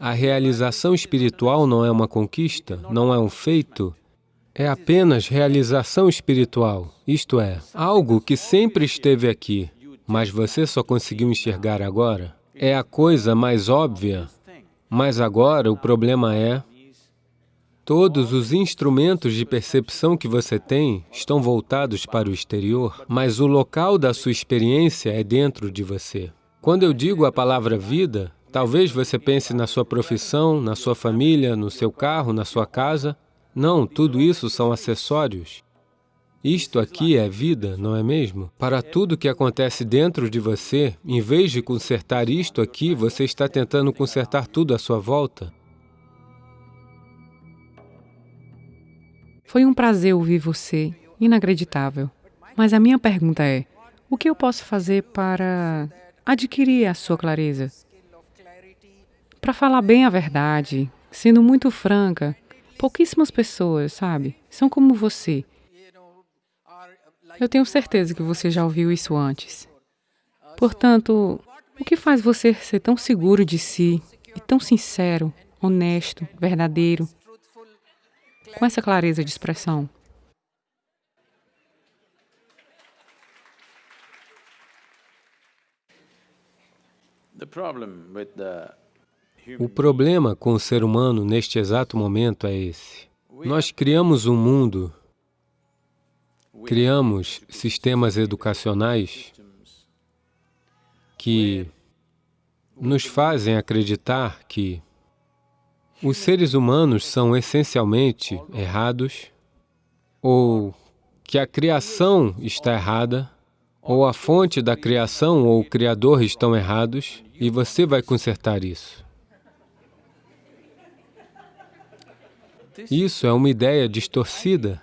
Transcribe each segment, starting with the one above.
A realização espiritual não é uma conquista, não é um feito, é apenas realização espiritual, isto é, algo que sempre esteve aqui, mas você só conseguiu enxergar agora. É a coisa mais óbvia, mas agora o problema é Todos os instrumentos de percepção que você tem estão voltados para o exterior, mas o local da sua experiência é dentro de você. Quando eu digo a palavra vida, talvez você pense na sua profissão, na sua família, no seu carro, na sua casa. Não, tudo isso são acessórios. Isto aqui é vida, não é mesmo? Para tudo que acontece dentro de você, em vez de consertar isto aqui, você está tentando consertar tudo à sua volta. Foi um prazer ouvir você, inacreditável. Mas a minha pergunta é, o que eu posso fazer para adquirir a sua clareza? Para falar bem a verdade, sendo muito franca, pouquíssimas pessoas, sabe, são como você. Eu tenho certeza que você já ouviu isso antes. Portanto, o que faz você ser tão seguro de si e tão sincero, honesto, verdadeiro, com essa clareza de expressão. O problema com o ser humano neste exato momento é esse. Nós criamos um mundo, criamos sistemas educacionais que nos fazem acreditar que os seres humanos são essencialmente errados, ou que a criação está errada, ou a fonte da criação ou o Criador estão errados, e você vai consertar isso. Isso é uma ideia distorcida.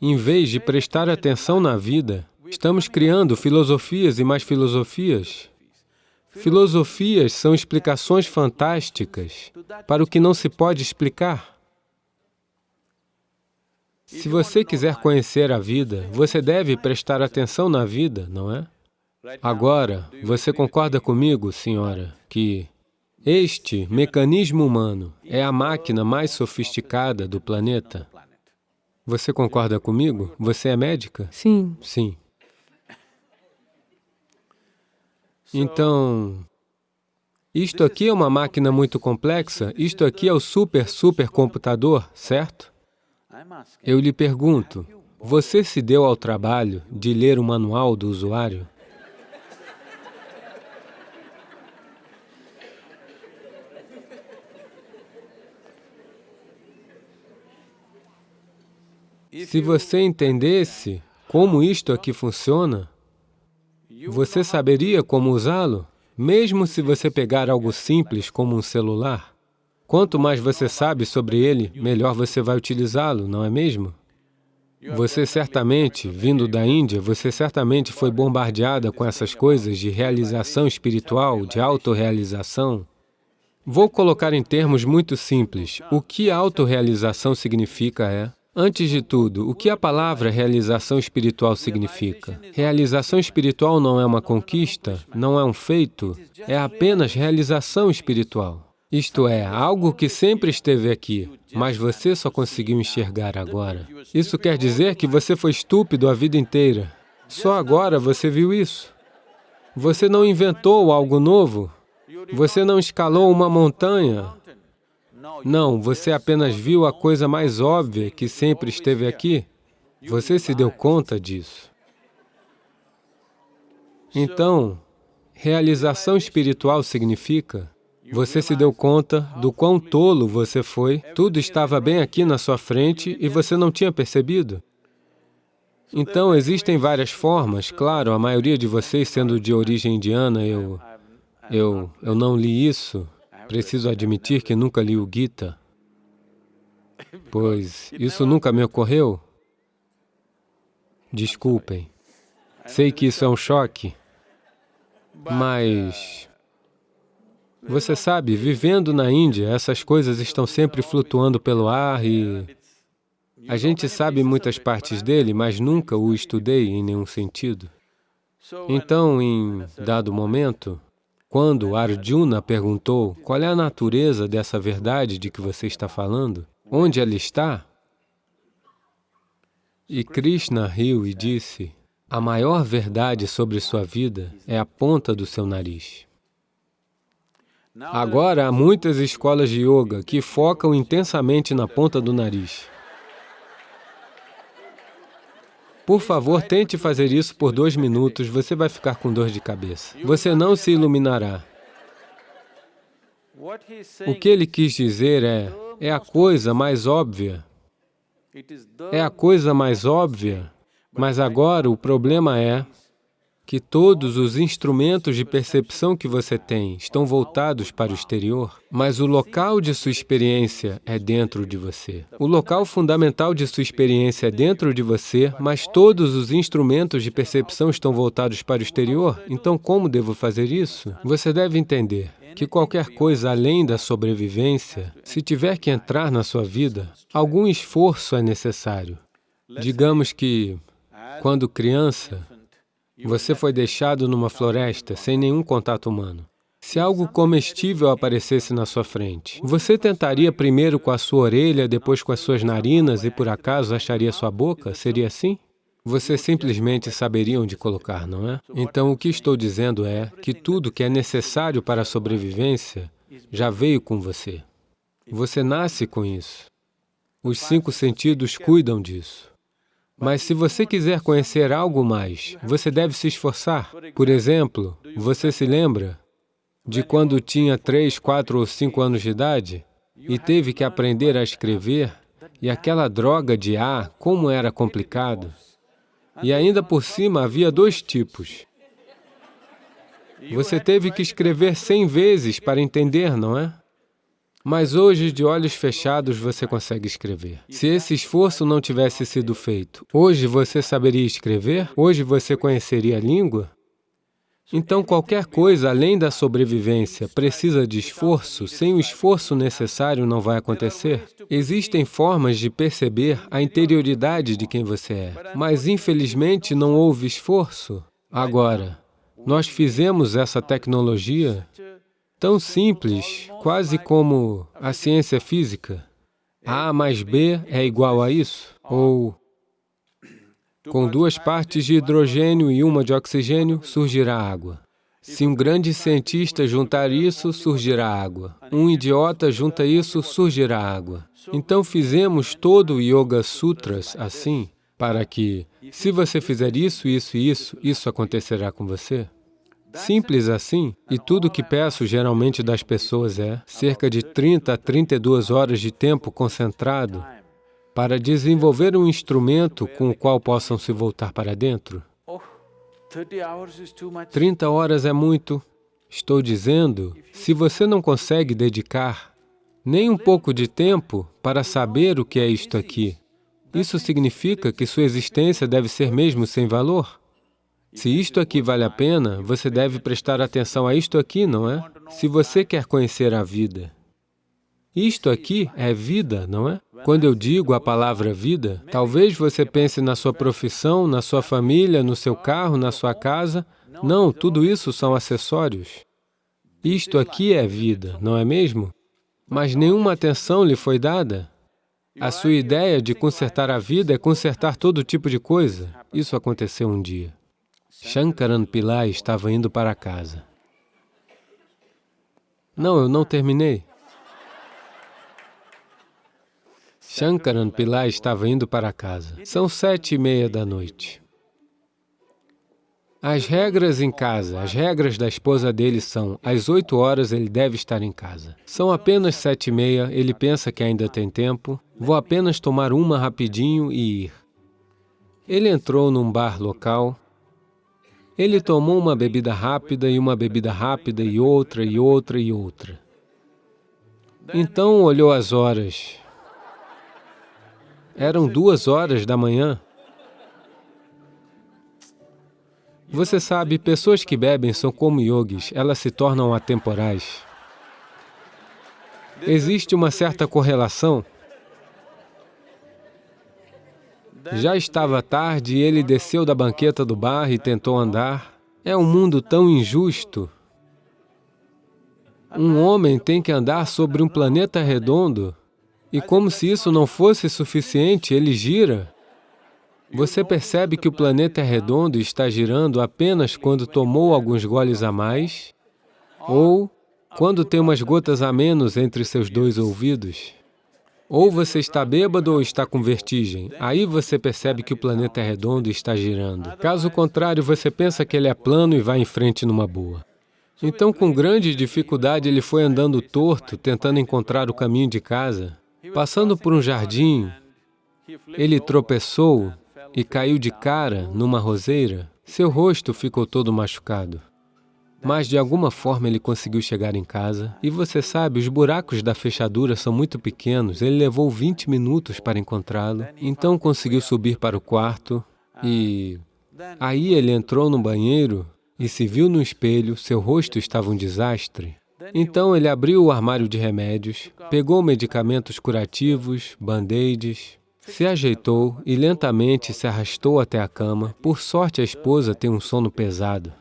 Em vez de prestar atenção na vida, estamos criando filosofias e mais filosofias Filosofias são explicações fantásticas para o que não se pode explicar. Se você quiser conhecer a vida, você deve prestar atenção na vida, não é? Agora, você concorda comigo, senhora, que este mecanismo humano é a máquina mais sofisticada do planeta? Você concorda comigo? Você é médica? Sim. Sim. Então, isto aqui é uma máquina muito complexa, isto aqui é o super, super computador, certo? Eu lhe pergunto, você se deu ao trabalho de ler o manual do usuário? Se você entendesse como isto aqui funciona, você saberia como usá-lo? Mesmo se você pegar algo simples como um celular, quanto mais você sabe sobre ele, melhor você vai utilizá-lo, não é mesmo? Você certamente, vindo da Índia, você certamente foi bombardeada com essas coisas de realização espiritual, de autorrealização. Vou colocar em termos muito simples. O que autorrealização significa é Antes de tudo, o que a palavra realização espiritual significa? Realização espiritual não é uma conquista, não é um feito, é apenas realização espiritual. Isto é, algo que sempre esteve aqui, mas você só conseguiu enxergar agora. Isso quer dizer que você foi estúpido a vida inteira. Só agora você viu isso. Você não inventou algo novo. Você não escalou uma montanha. Não, você apenas viu a coisa mais óbvia que sempre esteve aqui. Você se deu conta disso. Então, realização espiritual significa você se deu conta do quão tolo você foi, tudo estava bem aqui na sua frente e você não tinha percebido. Então, existem várias formas, claro, a maioria de vocês sendo de origem indiana, eu, eu, eu não li isso, Preciso admitir que nunca li o Gita, pois isso nunca me ocorreu. Desculpem. Sei que isso é um choque, mas... Você sabe, vivendo na Índia, essas coisas estão sempre flutuando pelo ar e... A gente sabe muitas partes dele, mas nunca o estudei em nenhum sentido. Então, em dado momento, Quando Arjuna perguntou qual é a natureza dessa verdade de que você está falando, onde ela está, e Krishna riu e disse, a maior verdade sobre sua vida é a ponta do seu nariz. Agora, há muitas escolas de yoga que focam intensamente na ponta do nariz. Por favor, tente fazer isso por dois minutos, você vai ficar com dor de cabeça. Você não se iluminará. O que ele quis dizer é, é a coisa mais óbvia é a coisa mais óbvia, mas agora o problema é que todos os instrumentos de percepção que você tem estão voltados para o exterior, mas o local de sua experiência é dentro de você. O local fundamental de sua experiência é dentro de você, mas todos os instrumentos de percepção estão voltados para o exterior, então como devo fazer isso? Você deve entender que qualquer coisa além da sobrevivência, se tiver que entrar na sua vida, algum esforço é necessário. Digamos que, quando criança, você foi deixado numa floresta sem nenhum contato humano. Se algo comestível aparecesse na sua frente, você tentaria primeiro com a sua orelha, depois com as suas narinas e por acaso acharia sua boca? Seria assim? Você simplesmente saberia onde colocar, não é? Então, o que estou dizendo é que tudo que é necessário para a sobrevivência já veio com você. Você nasce com isso. Os cinco sentidos cuidam disso. Mas se você quiser conhecer algo mais, você deve se esforçar. Por exemplo, você se lembra de quando tinha três, quatro ou cinco anos de idade e teve que aprender a escrever e aquela droga de A, como era complicado. E ainda por cima havia dois tipos. Você teve que escrever cem vezes para entender, não é? Mas hoje, de olhos fechados, você consegue escrever. Se esse esforço não tivesse sido feito, hoje você saberia escrever? Hoje você conheceria a língua? Então, qualquer coisa além da sobrevivência precisa de esforço, sem o esforço necessário não vai acontecer. Existem formas de perceber a interioridade de quem você é, mas infelizmente não houve esforço. Agora, nós fizemos essa tecnologia tão simples, quase como a ciência física. A mais B é igual a isso, ou com duas partes de hidrogênio e uma de oxigênio, surgirá água. Se um grande cientista juntar isso, surgirá água. Um idiota junta isso, surgirá água. Então fizemos todo o Yoga Sutras assim, para que, se você fizer isso, isso e isso, isso acontecerá com você. Simples assim, e tudo que peço geralmente das pessoas é cerca de 30 a 32 horas de tempo concentrado para desenvolver um instrumento com o qual possam se voltar para dentro? 30 horas é muito. Estou dizendo, se você não consegue dedicar nem um pouco de tempo para saber o que é isto aqui, isso significa que sua existência deve ser mesmo sem valor? Se isto aqui vale a pena, você deve prestar atenção a isto aqui, não é? Se você quer conhecer a vida, isto aqui é vida, não é? Quando eu digo a palavra vida, talvez você pense na sua profissão, na sua família, no seu carro, na sua casa. Não, tudo isso são acessórios. Isto aqui é vida, não é mesmo? Mas nenhuma atenção lhe foi dada. A sua ideia de consertar a vida é consertar todo tipo de coisa. Isso aconteceu um dia. Shankaran Pillai estava indo para casa. Não, eu não terminei. Shankaran Pillai estava indo para casa. São sete e meia da noite. As regras em casa, as regras da esposa dele são, às oito horas ele deve estar em casa. São apenas sete e meia, ele pensa que ainda tem tempo, vou apenas tomar uma rapidinho e ir. Ele entrou num bar local, ele tomou uma bebida rápida e uma bebida rápida e outra e outra e outra. Então olhou as horas, eram duas horas da manhã. Você sabe, pessoas que bebem são como yogis, elas se tornam atemporais. Existe uma certa correlação. Já estava tarde e ele desceu da banqueta do bar e tentou andar. É um mundo tão injusto. Um homem tem que andar sobre um planeta redondo e como se isso não fosse suficiente, ele gira. Você percebe que o planeta é redondo e está girando apenas quando tomou alguns goles a mais ou quando tem umas gotas a menos entre seus dois ouvidos. Ou você está bêbado ou está com vertigem. Aí você percebe que o planeta é redondo e está girando. Caso contrário, você pensa que ele é plano e vai em frente numa boa. Então, com grande dificuldade, ele foi andando torto, tentando encontrar o caminho de casa. Passando por um jardim, ele tropeçou e caiu de cara numa roseira. Seu rosto ficou todo machucado. Mas, de alguma forma, ele conseguiu chegar em casa. E você sabe, os buracos da fechadura são muito pequenos. Ele levou 20 minutos para encontrá-lo. Então, conseguiu subir para o quarto e... Aí ele entrou no banheiro e se viu no espelho, seu rosto estava um desastre. Então ele abriu o armário de remédios, pegou medicamentos curativos, band-aids, se ajeitou e lentamente se arrastou até a cama. Por sorte, a esposa tem um sono pesado.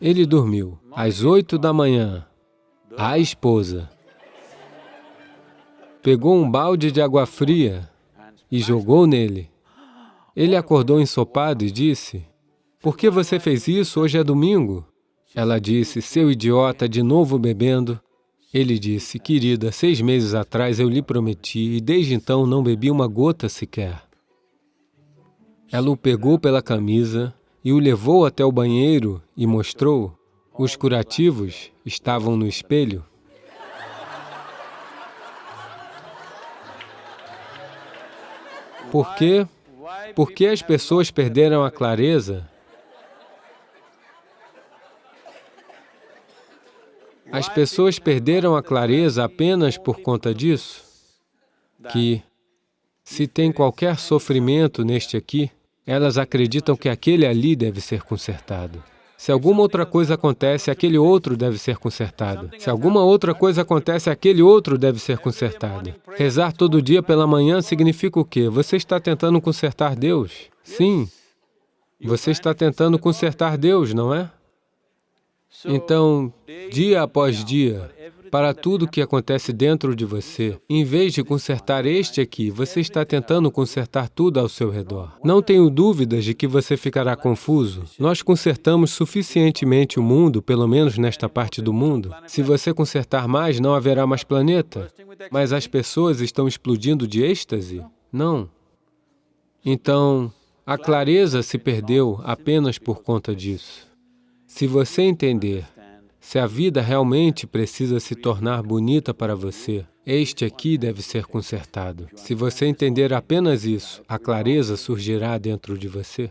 Ele dormiu. Às oito da manhã, a esposa pegou um balde de água fria e jogou nele. Ele acordou ensopado e disse, por que você fez isso? Hoje é domingo. Ela disse, seu idiota, de novo bebendo. Ele disse, querida, seis meses atrás eu lhe prometi e desde então não bebi uma gota sequer. Ela o pegou pela camisa e o levou até o banheiro e mostrou. Os curativos estavam no espelho. Por quê? Porque as pessoas perderam a clareza As pessoas perderam a clareza apenas por conta disso, que se tem qualquer sofrimento neste aqui, elas acreditam que aquele ali deve ser consertado. Se alguma outra coisa acontece, aquele outro deve ser consertado. Se alguma outra coisa acontece, aquele outro deve ser consertado. Rezar todo dia pela manhã significa o quê? Você está tentando consertar Deus? Sim. Você está tentando consertar Deus, não é? Então, dia após dia, para tudo que acontece dentro de você, em vez de consertar este aqui, você está tentando consertar tudo ao seu redor. Não tenho dúvidas de que você ficará confuso. Nós consertamos suficientemente o mundo, pelo menos nesta parte do mundo. Se você consertar mais, não haverá mais planeta. Mas as pessoas estão explodindo de êxtase? Não. Então, a clareza se perdeu apenas por conta disso. Se você entender se a vida realmente precisa se tornar bonita para você, este aqui deve ser consertado. Se você entender apenas isso, a clareza surgirá dentro de você.